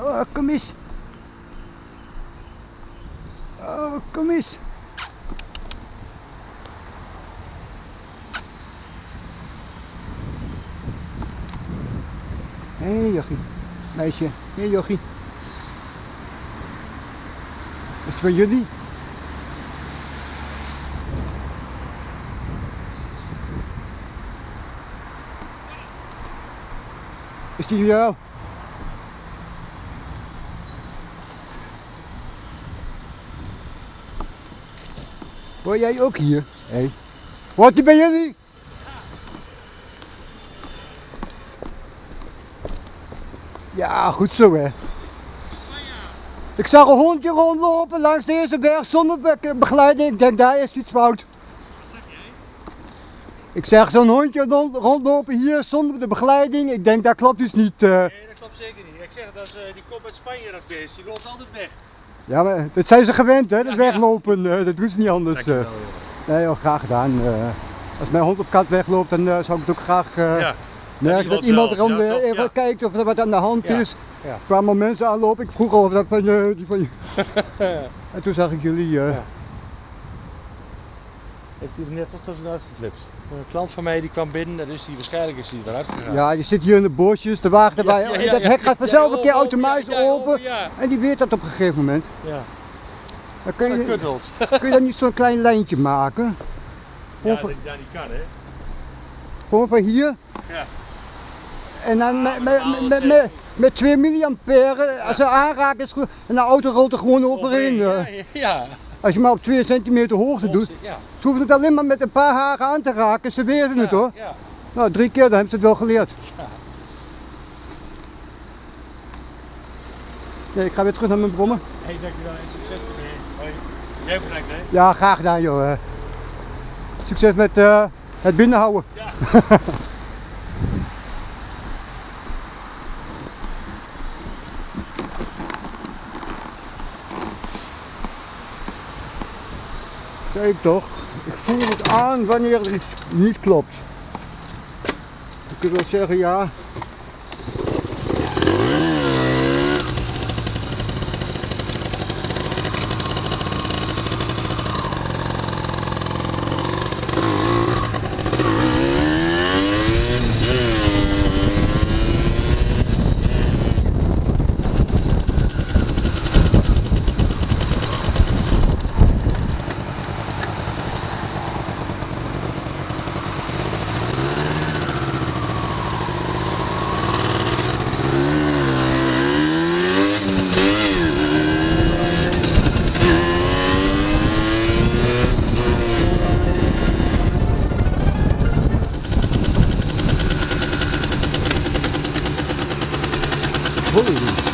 Oh, kom eens. Oh, kom eens. Hé, hey, jochie. Meisje. Hé, hey, jochie. Is het voor jullie? Is die voor jou? Hoor jij ook hier? Hé. Hey. Die bij jullie? Ja, goed zo hè. Ik zag een hondje rondlopen langs deze berg zonder be- begeleiding. Ik denk daar is iets fout. Ik zeg zo'n hondje rond- rondlopen hier zonder de begeleiding. Ik denk dat klopt dus niet. eh. Nee, dat klopt zeker niet. Ik zeg dat is eh, die kop uit Spanje dat beest, die loopt altijd weg. Ja, maar dat zijn ze gewend hè, dat weglopen. eh, dat doen ze niet anders. eh. Nee joh, graag gedaan. eh. als mijn hond op kat wegloopt, dan eh, zou ik het ook graag eh, Ja. merken dat iemand er toch? even Ja. kijkt of er wat aan de hand Ja. is. Ja. Er kwamen mensen aanlopen, ik vroeg al of dat van, eh, die van En toen zag ik jullie. eh, Ja. Heeft hij er net toch tussen uitgeflipt. Een klant van mij die kwam binnen, dat is die waarschijnlijk is die eruit gegaan. Ja, je zit hier in de bosjes, de wagen erbij. Ja, ja, ja, dat hek gaat Ja, vanzelf een keer open, automatisch ja, ja, open. open, ja. En die weet dat op een gegeven moment. ja. Dan kun Dat je, kuddelt. kun je dan niet zo'n klein lijntje maken? Ja, Gewoon, dat, van, ja, die kan hè. gewoon van hier. Ja. En dan met, Ah, met, met, met, met 2 milliampère, als ze aanraken is goed. En de auto rolt er gewoon overheen. Ja, ja, ja. Als je maar op 2 centimeter hoogte doet. Ja. Ze hoeven het alleen maar met een paar haken aan te raken, ze weten het hoor. Ja. Nou, drie keer, dan hebben ze het wel geleerd. Nee, ik ga weer terug naar mijn brommen. Hey, dankjewel en succes ermee. Jij bedankt hè. Ja, graag gedaan joh. eh. Succes met eh, het binnenhouden. Ja. Kijk toch, ik voel het aan wanneer er iets niet klopt. Je kunt wel zeggen ja. Holy